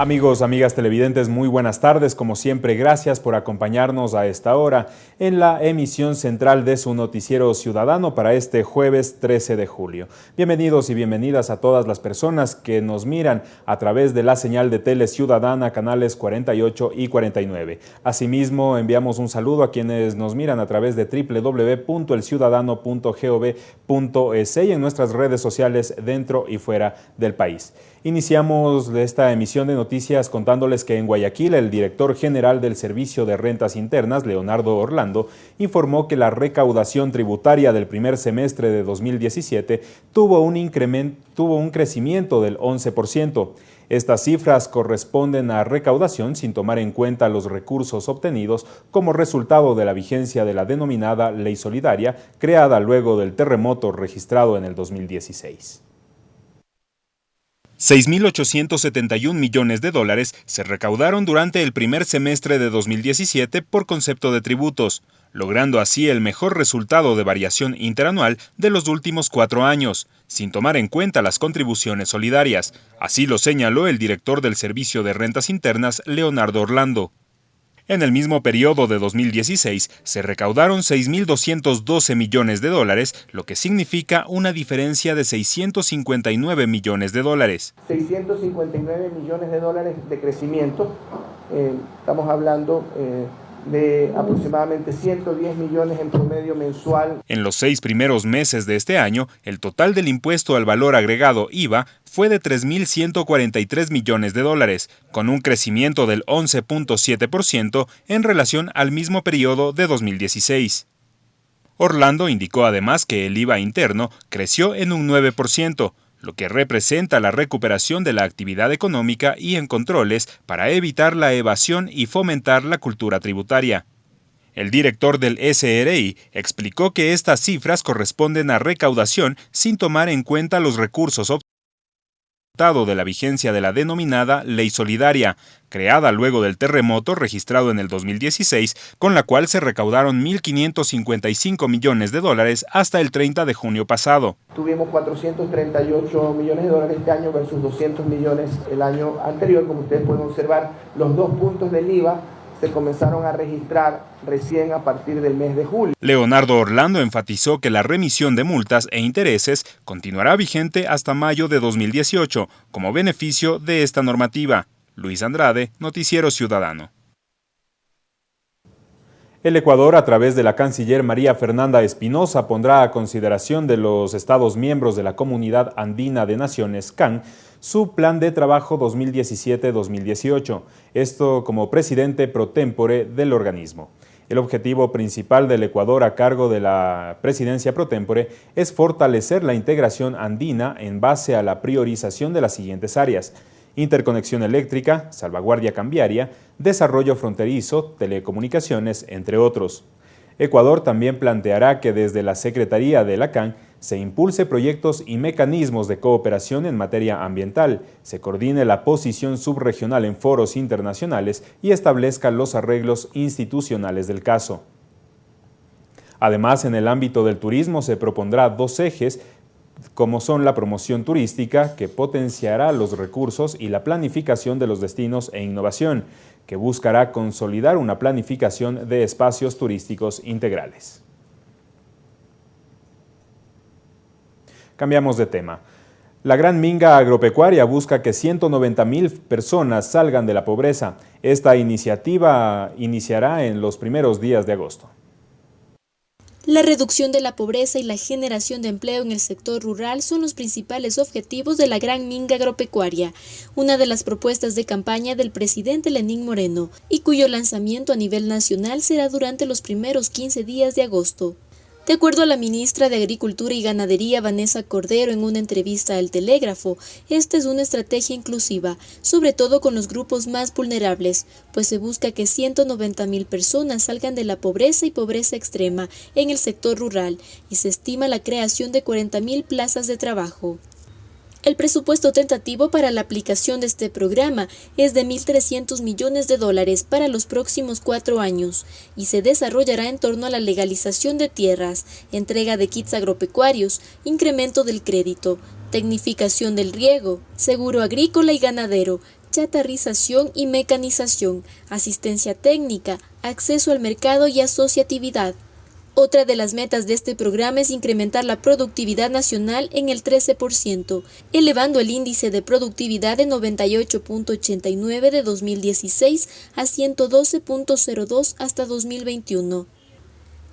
Amigos, amigas televidentes, muy buenas tardes. Como siempre, gracias por acompañarnos a esta hora en la emisión central de su noticiero ciudadano para este jueves 13 de julio. Bienvenidos y bienvenidas a todas las personas que nos miran a través de la señal de Tele Ciudadana, canales 48 y 49. Asimismo, enviamos un saludo a quienes nos miran a través de www.elciudadano.gov.es y en nuestras redes sociales dentro y fuera del país. Iniciamos esta emisión de noticias contándoles que en Guayaquil el director general del Servicio de Rentas Internas, Leonardo Orlando, informó que la recaudación tributaria del primer semestre de 2017 tuvo un, incremento, tuvo un crecimiento del 11%. Estas cifras corresponden a recaudación sin tomar en cuenta los recursos obtenidos como resultado de la vigencia de la denominada Ley Solidaria, creada luego del terremoto registrado en el 2016. 6.871 millones de dólares se recaudaron durante el primer semestre de 2017 por concepto de tributos, logrando así el mejor resultado de variación interanual de los últimos cuatro años, sin tomar en cuenta las contribuciones solidarias. Así lo señaló el director del Servicio de Rentas Internas, Leonardo Orlando. En el mismo periodo de 2016 se recaudaron 6.212 millones de dólares, lo que significa una diferencia de 659 millones de dólares. 659 millones de dólares de crecimiento, eh, estamos hablando... Eh, de aproximadamente 110 millones en promedio mensual. En los seis primeros meses de este año, el total del impuesto al valor agregado IVA fue de 3.143 millones de dólares, con un crecimiento del 11.7% en relación al mismo periodo de 2016. Orlando indicó además que el IVA interno creció en un 9%, lo que representa la recuperación de la actividad económica y en controles para evitar la evasión y fomentar la cultura tributaria. El director del SRI explicó que estas cifras corresponden a recaudación sin tomar en cuenta los recursos obtenidos de la vigencia de la denominada Ley Solidaria, creada luego del terremoto registrado en el 2016, con la cual se recaudaron 1.555 millones de dólares hasta el 30 de junio pasado. Tuvimos 438 millones de dólares este año versus 200 millones el año anterior, como ustedes pueden observar, los dos puntos del IVA se comenzaron a registrar recién a partir del mes de julio. Leonardo Orlando enfatizó que la remisión de multas e intereses continuará vigente hasta mayo de 2018 como beneficio de esta normativa. Luis Andrade, Noticiero Ciudadano. El Ecuador, a través de la canciller María Fernanda Espinosa, pondrá a consideración de los Estados miembros de la Comunidad Andina de Naciones, CAN, su plan de trabajo 2017-2018, esto como presidente pro tempore del organismo. El objetivo principal del Ecuador a cargo de la presidencia pro tempore es fortalecer la integración andina en base a la priorización de las siguientes áreas, interconexión eléctrica, salvaguardia cambiaria, desarrollo fronterizo, telecomunicaciones, entre otros. Ecuador también planteará que desde la Secretaría de la CAN se impulse proyectos y mecanismos de cooperación en materia ambiental, se coordine la posición subregional en foros internacionales y establezca los arreglos institucionales del caso. Además, en el ámbito del turismo se propondrá dos ejes como son la promoción turística, que potenciará los recursos y la planificación de los destinos e innovación, que buscará consolidar una planificación de espacios turísticos integrales. Cambiamos de tema. La Gran Minga Agropecuaria busca que 190 mil personas salgan de la pobreza. Esta iniciativa iniciará en los primeros días de agosto. La reducción de la pobreza y la generación de empleo en el sector rural son los principales objetivos de la Gran Minga Agropecuaria, una de las propuestas de campaña del presidente Lenín Moreno, y cuyo lanzamiento a nivel nacional será durante los primeros 15 días de agosto. De acuerdo a la ministra de Agricultura y Ganadería Vanessa Cordero en una entrevista al Telégrafo, esta es una estrategia inclusiva, sobre todo con los grupos más vulnerables, pues se busca que 190 mil personas salgan de la pobreza y pobreza extrema en el sector rural y se estima la creación de 40 mil plazas de trabajo. El presupuesto tentativo para la aplicación de este programa es de 1.300 millones de dólares para los próximos cuatro años y se desarrollará en torno a la legalización de tierras, entrega de kits agropecuarios, incremento del crédito, tecnificación del riego, seguro agrícola y ganadero, chatarrización y mecanización, asistencia técnica, acceso al mercado y asociatividad. Otra de las metas de este programa es incrementar la productividad nacional en el 13%, elevando el índice de productividad de 98.89 de 2016 a 112.02 hasta 2021.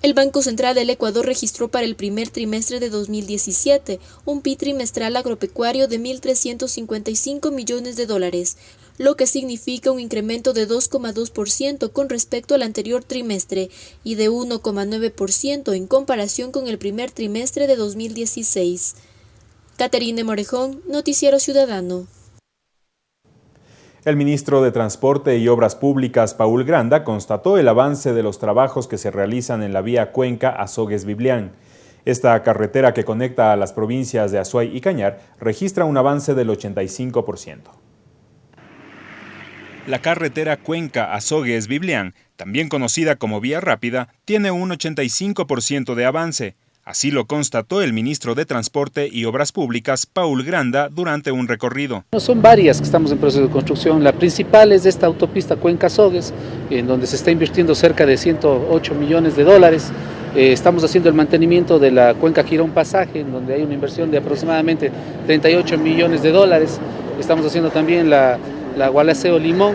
El Banco Central del Ecuador registró para el primer trimestre de 2017 un PIB trimestral agropecuario de 1.355 millones de dólares, lo que significa un incremento de 2,2% con respecto al anterior trimestre y de 1,9% en comparación con el primer trimestre de 2016. Caterine Morejón, Noticiero Ciudadano. El ministro de Transporte y Obras Públicas, Paul Granda, constató el avance de los trabajos que se realizan en la vía Cuenca Azogues-Biblián. Esta carretera que conecta a las provincias de Azuay y Cañar registra un avance del 85%. La carretera Cuenca-Azogues-Biblián, también conocida como Vía Rápida, tiene un 85% de avance. Así lo constató el ministro de Transporte y Obras Públicas, Paul Granda, durante un recorrido. Son varias que estamos en proceso de construcción. La principal es esta autopista Cuenca-Azogues, en donde se está invirtiendo cerca de 108 millones de dólares. Eh, estamos haciendo el mantenimiento de la Cuenca Girón Pasaje, en donde hay una inversión de aproximadamente 38 millones de dólares. Estamos haciendo también la la Gualaceo Limón,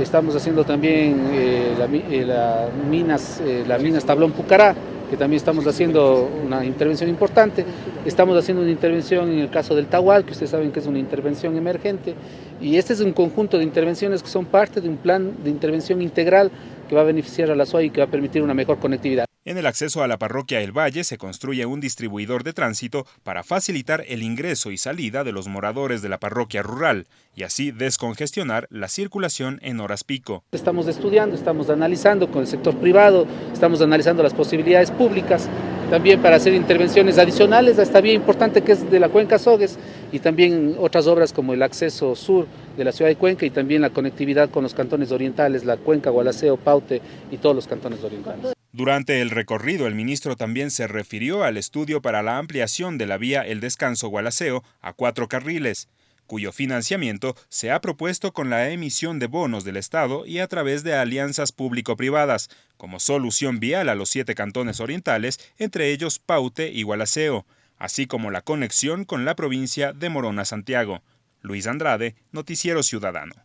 estamos haciendo también eh, eh, minas, eh, minas Tablón Pucará, que también estamos haciendo una intervención importante. Estamos haciendo una intervención en el caso del Tahual, que ustedes saben que es una intervención emergente, y este es un conjunto de intervenciones que son parte de un plan de intervención integral que va a beneficiar a la SOA y que va a permitir una mejor conectividad. En el acceso a la parroquia El Valle se construye un distribuidor de tránsito para facilitar el ingreso y salida de los moradores de la parroquia rural y así descongestionar la circulación en horas pico. Estamos estudiando, estamos analizando con el sector privado, estamos analizando las posibilidades públicas también para hacer intervenciones adicionales a esta vía importante que es de la Cuenca Sogues y también otras obras como el acceso sur de la ciudad de Cuenca y también la conectividad con los cantones orientales, la Cuenca, Gualaceo, Paute y todos los cantones orientales. Durante el recorrido, el ministro también se refirió al estudio para la ampliación de la vía El Descanso Gualaceo a cuatro carriles, cuyo financiamiento se ha propuesto con la emisión de bonos del Estado y a través de alianzas público-privadas, como solución vial a los siete cantones orientales, entre ellos Paute y Gualaceo, así como la conexión con la provincia de Morona Santiago. Luis Andrade, Noticiero Ciudadano.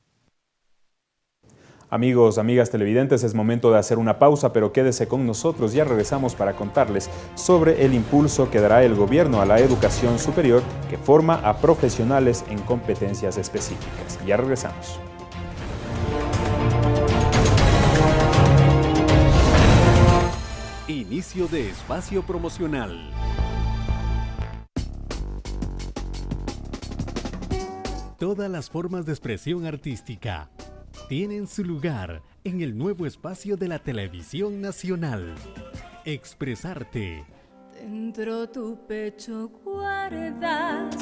Amigos, amigas televidentes, es momento de hacer una pausa, pero quédese con nosotros, ya regresamos para contarles sobre el impulso que dará el gobierno a la educación superior que forma a profesionales en competencias específicas. Ya regresamos. Inicio de espacio promocional. Todas las formas de expresión artística tienen su lugar en el nuevo espacio de la televisión nacional. Expresarte. Dentro tu pecho guardas.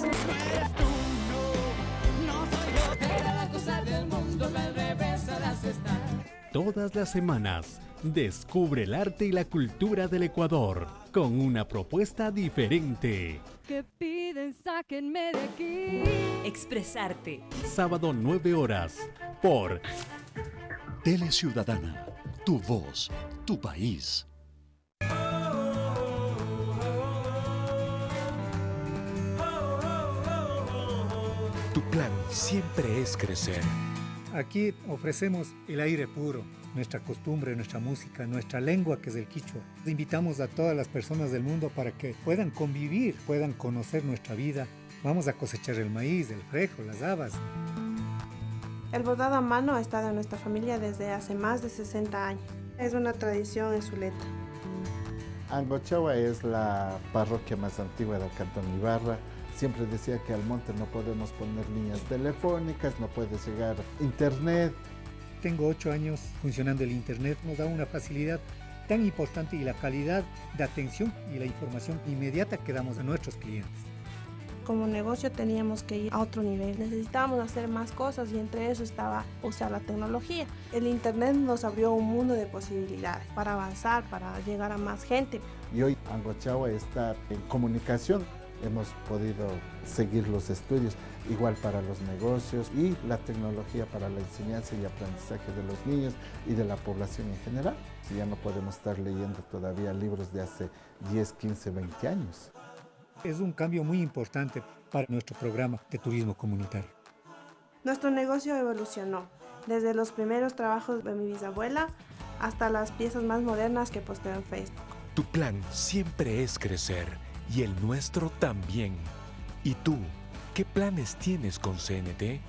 Todas las semanas, descubre el arte y la cultura del Ecuador con una propuesta diferente. Que piden, sáquenme de aquí. Expresarte. Sábado 9 horas por Tele Ciudadana, tu voz, tu país. Tu plan siempre es crecer. Aquí ofrecemos el aire puro, nuestra costumbre, nuestra música, nuestra lengua que es el quichua. Invitamos a todas las personas del mundo para que puedan convivir, puedan conocer nuestra vida. Vamos a cosechar el maíz, el frejo, las habas. El bordado a mano ha estado en nuestra familia desde hace más de 60 años. Es una tradición en Zuleta. Angochawa es la parroquia más antigua del Cantón Ibarra. Siempre decía que al monte no podemos poner líneas telefónicas, no puede llegar internet. Tengo ocho años funcionando el internet, nos da una facilidad tan importante y la calidad de atención y la información inmediata que damos a nuestros clientes como negocio teníamos que ir a otro nivel. Necesitábamos hacer más cosas y entre eso estaba usar la tecnología. El Internet nos abrió un mundo de posibilidades para avanzar, para llegar a más gente. Y hoy Angochawa está en comunicación hemos podido seguir los estudios, igual para los negocios y la tecnología para la enseñanza y aprendizaje de los niños y de la población en general. Si ya no podemos estar leyendo todavía libros de hace 10, 15, 20 años. Es un cambio muy importante para nuestro programa de turismo comunitario. Nuestro negocio evolucionó, desde los primeros trabajos de mi bisabuela hasta las piezas más modernas que posteo en Facebook. Tu plan siempre es crecer y el nuestro también. ¿Y tú? ¿Qué planes tienes con CNT?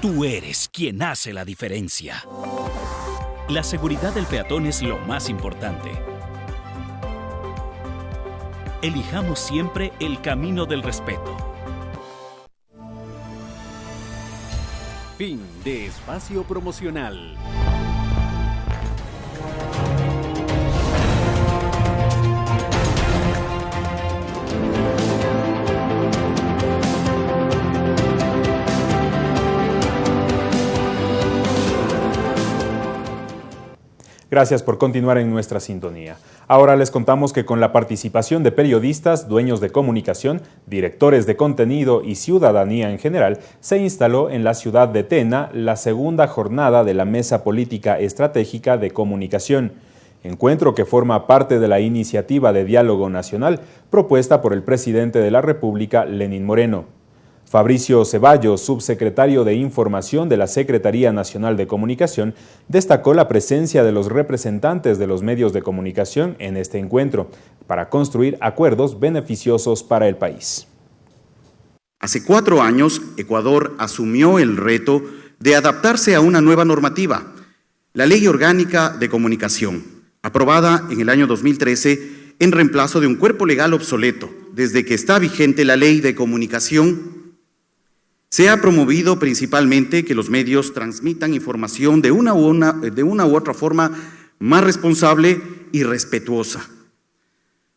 Tú eres quien hace la diferencia. La seguridad del peatón es lo más importante. Elijamos siempre el camino del respeto. Fin de espacio promocional. Gracias por continuar en nuestra sintonía. Ahora les contamos que con la participación de periodistas, dueños de comunicación, directores de contenido y ciudadanía en general, se instaló en la ciudad de Tena la segunda jornada de la Mesa Política Estratégica de Comunicación, encuentro que forma parte de la iniciativa de diálogo nacional propuesta por el presidente de la República, Lenín Moreno. Fabricio Ceballos, subsecretario de Información de la Secretaría Nacional de Comunicación, destacó la presencia de los representantes de los medios de comunicación en este encuentro para construir acuerdos beneficiosos para el país. Hace cuatro años, Ecuador asumió el reto de adaptarse a una nueva normativa, la Ley Orgánica de Comunicación, aprobada en el año 2013 en reemplazo de un cuerpo legal obsoleto, desde que está vigente la Ley de Comunicación se ha promovido principalmente que los medios transmitan información de una, u otra forma más responsable y respetuosa,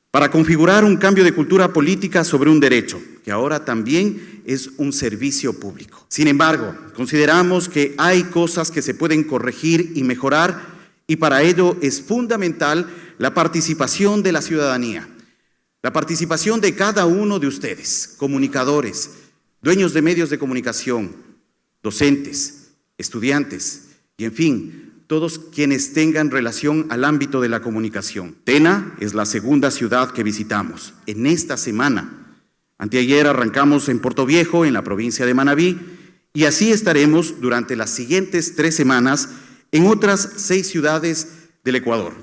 para configurar un cambio de cultura política sobre un derecho, que ahora también es un servicio público. Sin embargo, consideramos que hay cosas que se pueden corregir y mejorar, y para ello es fundamental la participación de la ciudadanía, la participación de cada uno de ustedes, comunicadores, dueños de medios de comunicación, docentes, estudiantes y en fin, todos quienes tengan relación al ámbito de la comunicación. Tena es la segunda ciudad que visitamos en esta semana. Anteayer arrancamos en Puerto Viejo, en la provincia de Manabí, y así estaremos durante las siguientes tres semanas en otras seis ciudades del Ecuador.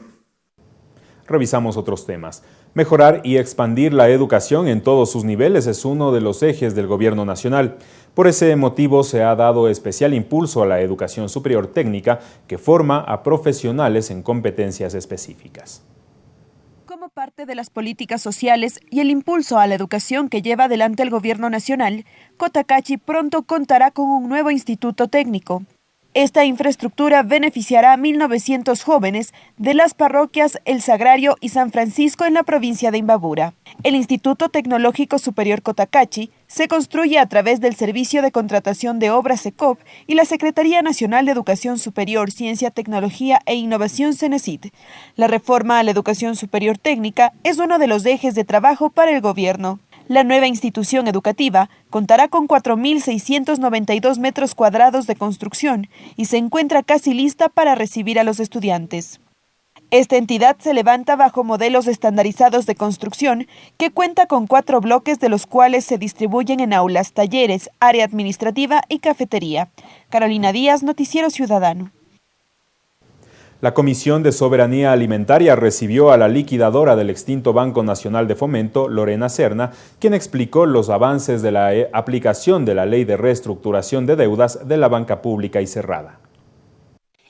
Revisamos otros temas. Mejorar y expandir la educación en todos sus niveles es uno de los ejes del Gobierno Nacional. Por ese motivo se ha dado especial impulso a la educación superior técnica que forma a profesionales en competencias específicas. Como parte de las políticas sociales y el impulso a la educación que lleva adelante el Gobierno Nacional, Cotacachi pronto contará con un nuevo instituto técnico. Esta infraestructura beneficiará a 1.900 jóvenes de las parroquias El Sagrario y San Francisco en la provincia de Imbabura. El Instituto Tecnológico Superior Cotacachi se construye a través del Servicio de Contratación de Obras SECOP y la Secretaría Nacional de Educación Superior, Ciencia, Tecnología e Innovación CENESID. La reforma a la educación superior técnica es uno de los ejes de trabajo para el gobierno. La nueva institución educativa contará con 4.692 metros cuadrados de construcción y se encuentra casi lista para recibir a los estudiantes. Esta entidad se levanta bajo modelos estandarizados de construcción que cuenta con cuatro bloques de los cuales se distribuyen en aulas, talleres, área administrativa y cafetería. Carolina Díaz, Noticiero Ciudadano. La Comisión de Soberanía Alimentaria recibió a la liquidadora del extinto Banco Nacional de Fomento, Lorena Serna, quien explicó los avances de la eh, aplicación de la Ley de Reestructuración de Deudas de la Banca Pública y Cerrada.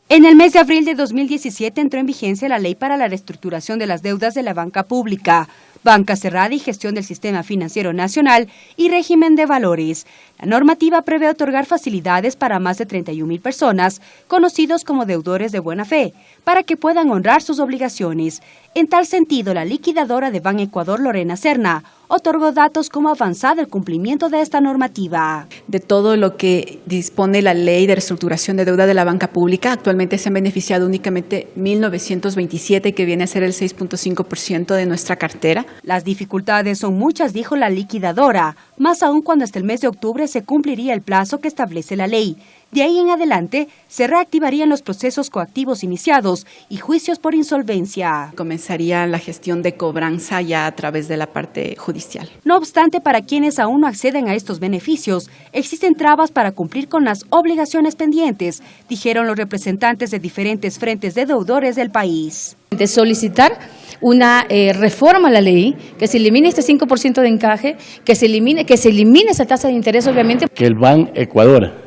En el mes de abril de 2017 entró en vigencia la Ley para la Reestructuración de las Deudas de la Banca Pública banca cerrada y gestión del sistema financiero nacional y régimen de valores. La normativa prevé otorgar facilidades para más de 31 personas, conocidos como deudores de buena fe, para que puedan honrar sus obligaciones. En tal sentido, la liquidadora de Ban Ecuador, Lorena Serna, otorgó datos como avanzado el cumplimiento de esta normativa. De todo lo que dispone la ley de reestructuración de deuda de la banca pública, actualmente se han beneficiado únicamente 1.927, que viene a ser el 6.5% de nuestra cartera. Las dificultades son muchas, dijo la liquidadora, más aún cuando hasta el mes de octubre se cumpliría el plazo que establece la ley. De ahí en adelante se reactivarían los procesos coactivos iniciados y juicios por insolvencia. Comenzaría la gestión de cobranza ya a través de la parte judicial. No obstante, para quienes aún no acceden a estos beneficios, existen trabas para cumplir con las obligaciones pendientes, dijeron los representantes de diferentes frentes de deudores del país. De solicitar una eh, reforma a la ley, que se elimine este 5% de encaje, que se elimine, que se elimine esa tasa de interés, obviamente. Que el BAN Ecuador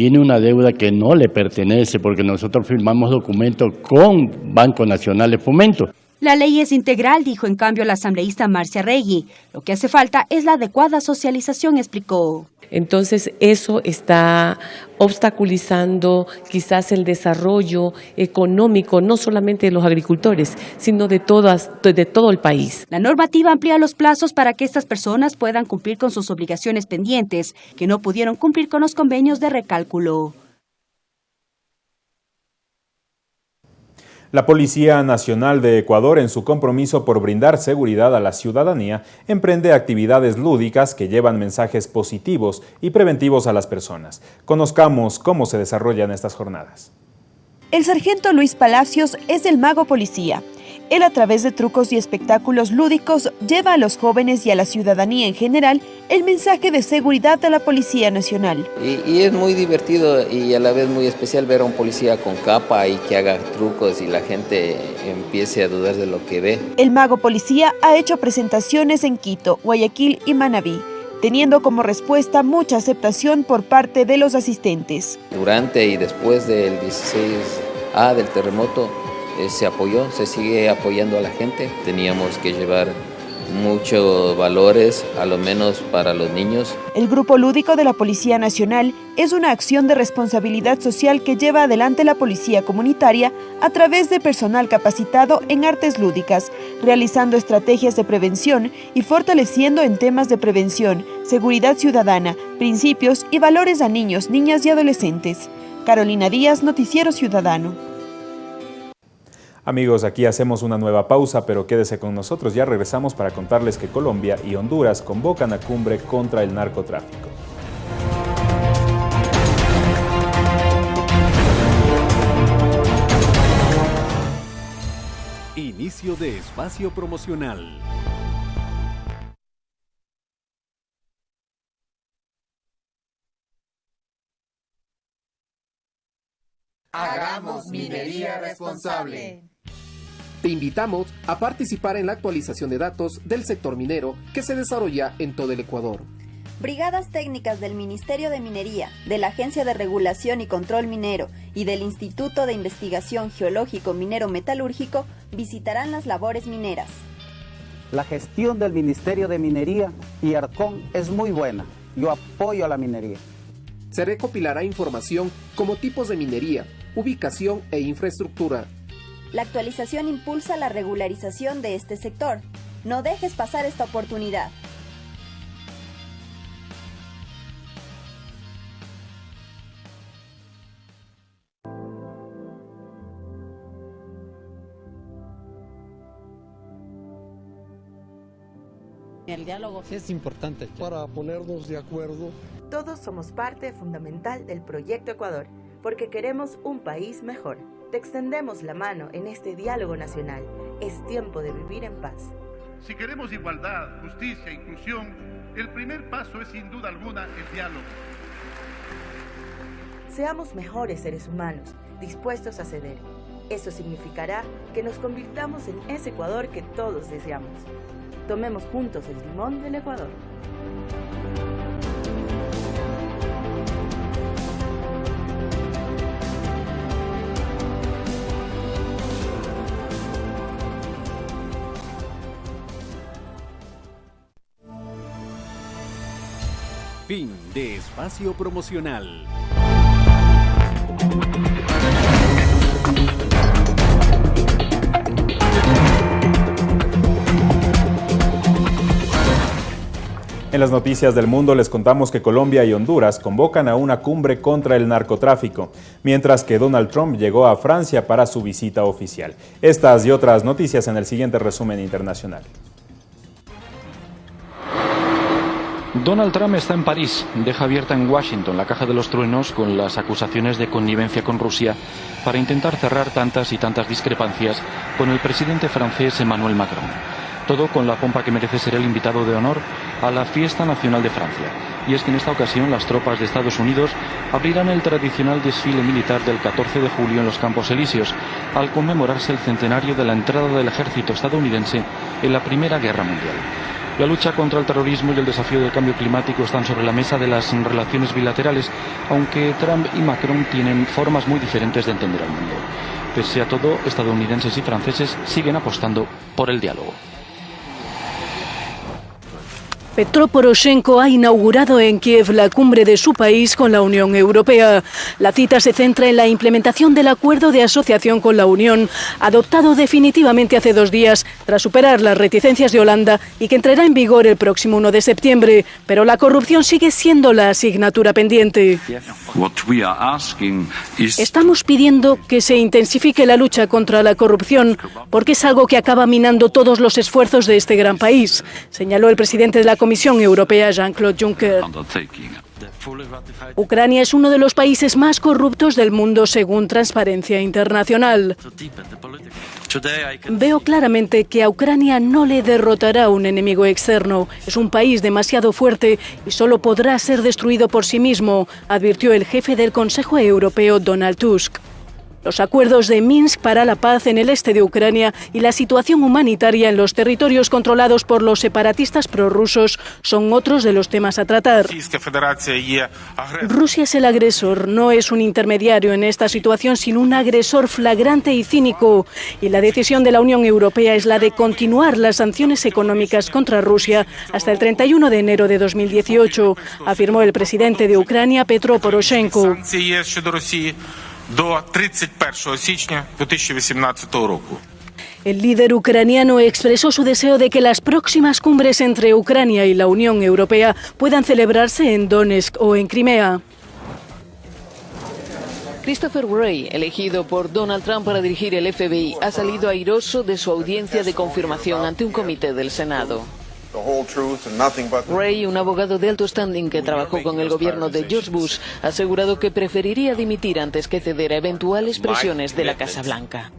tiene una deuda que no le pertenece porque nosotros firmamos documentos con Banco Nacional de Fomento. La ley es integral, dijo en cambio la asambleísta Marcia Regui. Lo que hace falta es la adecuada socialización, explicó. Entonces eso está obstaculizando quizás el desarrollo económico no solamente de los agricultores, sino de, todas, de todo el país. La normativa amplía los plazos para que estas personas puedan cumplir con sus obligaciones pendientes, que no pudieron cumplir con los convenios de recálculo. La Policía Nacional de Ecuador, en su compromiso por brindar seguridad a la ciudadanía, emprende actividades lúdicas que llevan mensajes positivos y preventivos a las personas. Conozcamos cómo se desarrollan estas jornadas. El sargento Luis Palacios es el mago policía. Él a través de trucos y espectáculos lúdicos lleva a los jóvenes y a la ciudadanía en general el mensaje de seguridad de la Policía Nacional. Y, es muy divertido y a la vez muy especial ver a un policía con capa y que haga trucos y la gente empiece a dudar de lo que ve. El mago policía ha hecho presentaciones en Quito, Guayaquil y Manabí teniendo como respuesta mucha aceptación por parte de los asistentes. Durante y después del 16A del terremoto, se apoyó, se sigue apoyando a la gente. Teníamos que llevar muchos valores, a lo menos para los niños. El Grupo Lúdico de la Policía Nacional es una acción de responsabilidad social que lleva adelante la Policía Comunitaria a través de personal capacitado en artes lúdicas, realizando estrategias de prevención y fortaleciendo en temas de prevención, seguridad ciudadana, principios y valores a niños, niñas y adolescentes. Carolina Díaz, Noticiero Ciudadano. Amigos, aquí hacemos una nueva pausa, pero quédese con nosotros. Ya regresamos para contarles que Colombia y Honduras convocan a cumbre contra el narcotráfico. Inicio de espacio promocional. Hagamos minería responsable. Te invitamos a participar en la actualización de datos del sector minero que se desarrolla en todo el Ecuador. Brigadas técnicas del Ministerio de Minería, de la Agencia de Regulación y Control Minero y del Instituto de Investigación Geológico Minero Metalúrgico visitarán las labores mineras. La gestión del Ministerio de Minería y ARCON es muy buena. Yo apoyo a la minería. Se recopilará información como tipos de minería, ubicación e infraestructura, la actualización impulsa la regularización de este sector. No dejes pasar esta oportunidad. El diálogo es importante para ponernos de acuerdo. Todos somos parte fundamental del Proyecto Ecuador, porque queremos un país mejor. Te extendemos la mano en este diálogo nacional. Es tiempo de vivir en paz. Si queremos igualdad, justicia e inclusión, el primer paso es sin duda alguna el diálogo. Seamos mejores seres humanos, dispuestos a ceder. Eso significará que nos convirtamos en ese Ecuador que todos deseamos. Tomemos juntos el timón del Ecuador. Fin de espacio promocional. En las noticias del mundo les contamos que Colombia y Honduras convocan a una cumbre contra el narcotráfico, mientras que Donald Trump llegó a Francia para su visita oficial. Estas y otras noticias en el siguiente resumen internacional. Donald Trump está en París, deja abierta en Washington la caja de los truenos con las acusaciones de connivencia con Rusia para intentar cerrar tantas y tantas discrepancias con el presidente francés Emmanuel Macron. Todo con la pompa que merece ser el invitado de honor a la fiesta nacional de Francia. Y es que en esta ocasión las tropas de Estados Unidos abrirán el tradicional desfile militar del 14 de julio en los Campos Elíseos, al conmemorarse el centenario de la entrada del ejército estadounidense en la Primera Guerra Mundial. La lucha contra el terrorismo y el desafío del cambio climático están sobre la mesa de las relaciones bilaterales, aunque Trump y Macron tienen formas muy diferentes de entender al mundo. Pese a todo, estadounidenses y franceses siguen apostando por el diálogo. Petro Poroshenko ha inaugurado en Kiev la cumbre de su país con la Unión Europea. La cita se centra en la implementación del acuerdo de asociación con la Unión, adoptado definitivamente hace dos días, tras superar las reticencias de Holanda y que entrará en vigor el próximo 1 de septiembre. Pero la corrupción sigue siendo la asignatura pendiente. Estamos pidiendo que se intensifique la lucha contra la corrupción, porque es algo que acaba minando todos los esfuerzos de este gran país, señaló el presidente de la Comisión Europea, Jean-Claude Juncker. Ucrania es uno de los países más corruptos del mundo según Transparencia Internacional. Veo claramente que a Ucrania no le derrotará un enemigo externo. Es un país demasiado fuerte y solo podrá ser destruido por sí mismo, advirtió el jefe del Consejo Europeo, Donald Tusk. Los acuerdos de Minsk para la paz en el este de Ucrania y la situación humanitaria en los territorios controlados por los separatistas prorrusos son otros de los temas a tratar. Rusia es el agresor, no es un intermediario en esta situación, sino un agresor flagrante y cínico. Y la decisión de la Unión Europea es la de continuar las sanciones económicas contra Rusia hasta el 31 de enero de 2018, afirmó el presidente de Ucrania, Petro Poroshenko. El líder ucraniano expresó su deseo de que las próximas cumbres entre Ucrania y la Unión Europea puedan celebrarse en Donetsk o en Crimea. Christopher Wray, elegido por Donald Trump para dirigir el FBI, ha salido airoso de su audiencia de confirmación ante un comité del Senado. Ray, un abogado de alto standing que trabajó con el gobierno de George Bush, ha asegurado que preferiría dimitir antes que ceder a eventuales presiones de la Casa Blanca.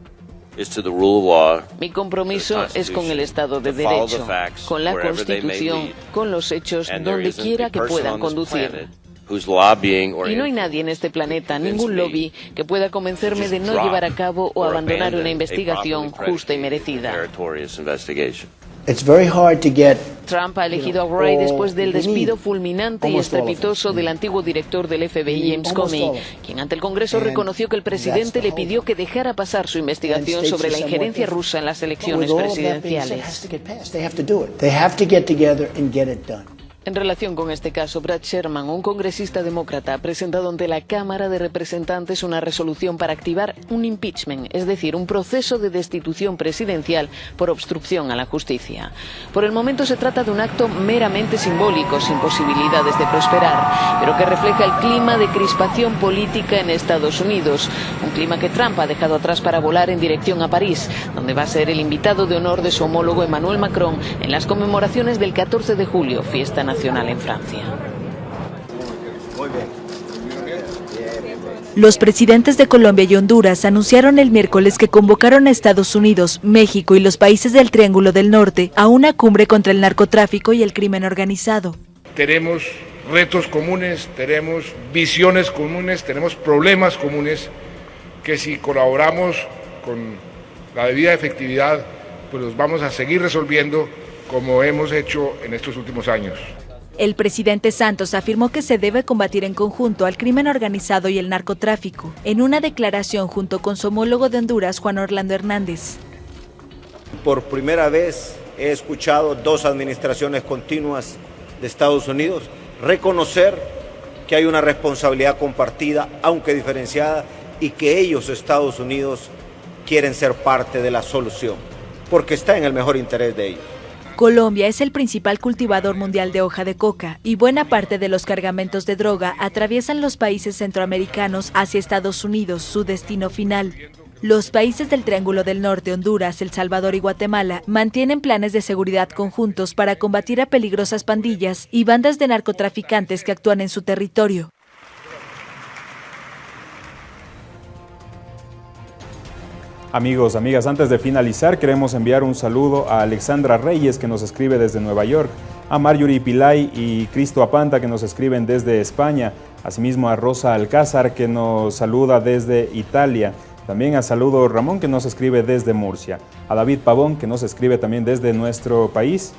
Mi compromiso es con el Estado de Derecho, con la Constitución, con los hechos, donde quiera que puedan conducir. Y no hay nadie en este planeta, ningún lobby, que pueda convencerme de no llevar a cabo o abandonar una investigación justa y merecida. Trump ha elegido a Wray después del despido fulminante y estrepitoso del antiguo director del FBI, James Comey, quien ante el Congreso reconoció que el presidente le pidió que dejara pasar su investigación sobre la injerencia rusa en las elecciones presidenciales. En relación con este caso, Brad Sherman, un congresista demócrata, ha presentado ante la Cámara de Representantes una resolución para activar un impeachment, es decir, un proceso de destitución presidencial por obstrucción a la justicia. Por el momento se trata de un acto meramente simbólico, sin posibilidades de prosperar, pero que refleja el clima de crispación política en Estados Unidos, un clima que Trump ha dejado atrás para volar en dirección a París, donde va a ser el invitado de honor de su homólogo Emmanuel Macron en las conmemoraciones del 14 de julio, fiesta nacional nacional en Francia. Los presidentes de Colombia y Honduras anunciaron el miércoles que convocaron a Estados Unidos, México y los países del Triángulo del Norte a una cumbre contra el narcotráfico y el crimen organizado. Tenemos retos comunes, tenemos visiones comunes, tenemos problemas comunes que si colaboramos con la debida efectividad, pues los vamos a seguir resolviendo como hemos hecho en estos últimos años. El presidente Santos afirmó que se debe combatir en conjunto al crimen organizado y el narcotráfico, en una declaración junto con su homólogo de Honduras, Juan Orlando Hernández. Por primera vez he escuchado dos administraciones continuas de Estados Unidos reconocer que hay una responsabilidad compartida, aunque diferenciada, y que ellos, Estados Unidos, quieren ser parte de la solución, porque está en el mejor interés de ellos. Colombia es el principal cultivador mundial de hoja de coca y buena parte de los cargamentos de droga atraviesan los países centroamericanos hacia Estados Unidos, su destino final. Los países del Triángulo del Norte, Honduras, El Salvador y Guatemala mantienen planes de seguridad conjuntos para combatir a peligrosas pandillas y bandas de narcotraficantes que actúan en su territorio. Amigos, amigas, antes de finalizar queremos enviar un saludo a Alexandra Reyes que nos escribe desde Nueva York, a Marjorie Pilay y Cristo Apanta que nos escriben desde España, asimismo a Rosa Alcázar que nos saluda desde Italia, también a Saludo Ramón que nos escribe desde Murcia, a David Pavón que nos escribe también desde nuestro país,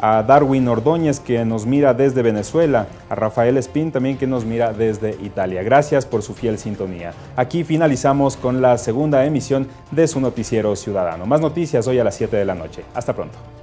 a Darwin Ordóñez que nos mira desde Venezuela, a Rafael Espín también que nos mira desde Italia. Gracias por su fiel sintonía. Aquí finalizamos con la segunda emisión de su noticiero ciudadano. Más noticias hoy a las 7 de la noche. Hasta pronto.